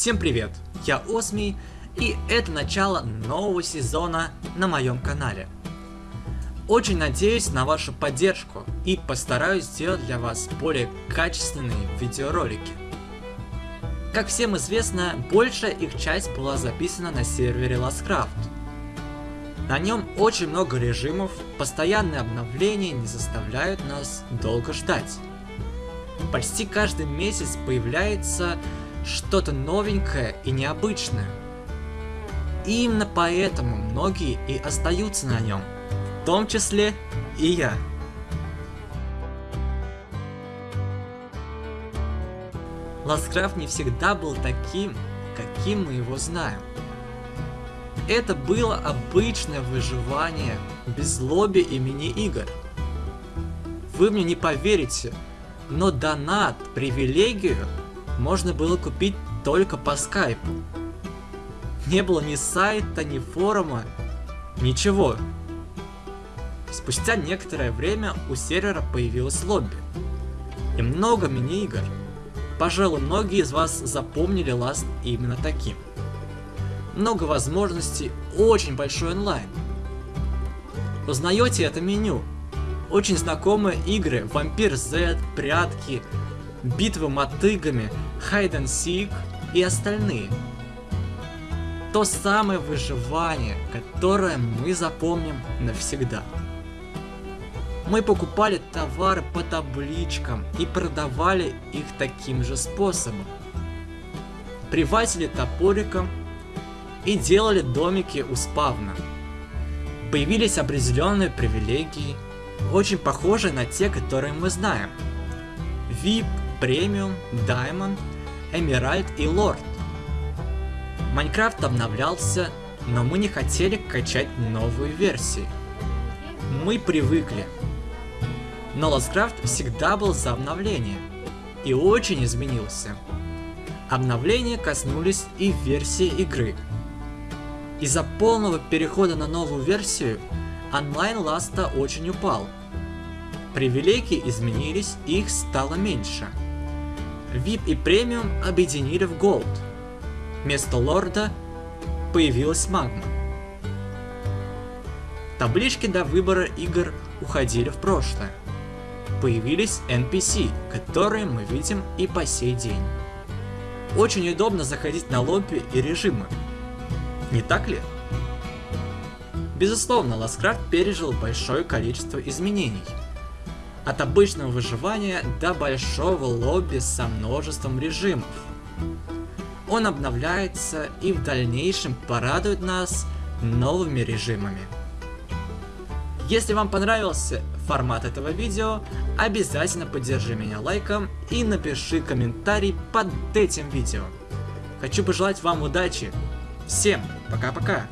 Всем привет, я Осмий, и это начало нового сезона на моем канале. Очень надеюсь на вашу поддержку и постараюсь сделать для вас более качественные видеоролики. Как всем известно, большая их часть была записана на сервере Lastcraft. На нем очень много режимов, постоянные обновления не заставляют нас долго ждать. Почти каждый месяц появляется что-то новенькое и необычное. И именно поэтому многие и остаются на нем, в том числе и я. Ласкрафт не всегда был таким, каким мы его знаем. Это было обычное выживание без лобби и мини-игр. Вы мне не поверите, но донат, привилегию можно было купить только по скайпу. Не было ни сайта, ни форума, ничего. Спустя некоторое время у сервера появилось лобби. И много мини-игр. Пожалуй, многие из вас запомнили Last именно таким. Много возможностей, очень большой онлайн. Узнаете это меню. Очень знакомые игры Vampire Z, Прятки, Битвы мотыгами, Hide and Seek и остальные. То самое выживание, которое мы запомним навсегда. Мы покупали товары по табличкам и продавали их таким же способом. Привозили топориком и делали домики у спавна. Появились определенные привилегии, очень похожие на те, которые мы знаем. VIP, Премиум, Diamond, Эмеральд и Лорд. Майнкрафт обновлялся, но мы не хотели качать новые версии. Мы привыкли. Но Ласткрафт всегда был за обновление и очень изменился. Обновления коснулись и версии игры. Из-за полного перехода на новую версию онлайн Ласта очень упал. Привилегии изменились, их стало меньше. VIP и премиум объединили в Gold. Вместо лорда появилась магма. Таблички для выбора игр уходили в прошлое. Появились NPC, которые мы видим и по сей день. Очень удобно заходить на лобби и режимы. Не так ли? Безусловно, Ласкрафт пережил большое количество изменений. От обычного выживания до большого лобби со множеством режимов. Он обновляется и в дальнейшем порадует нас новыми режимами. Если вам понравился формат этого видео, обязательно поддержи меня лайком и напиши комментарий под этим видео. Хочу пожелать вам удачи. Всем пока-пока.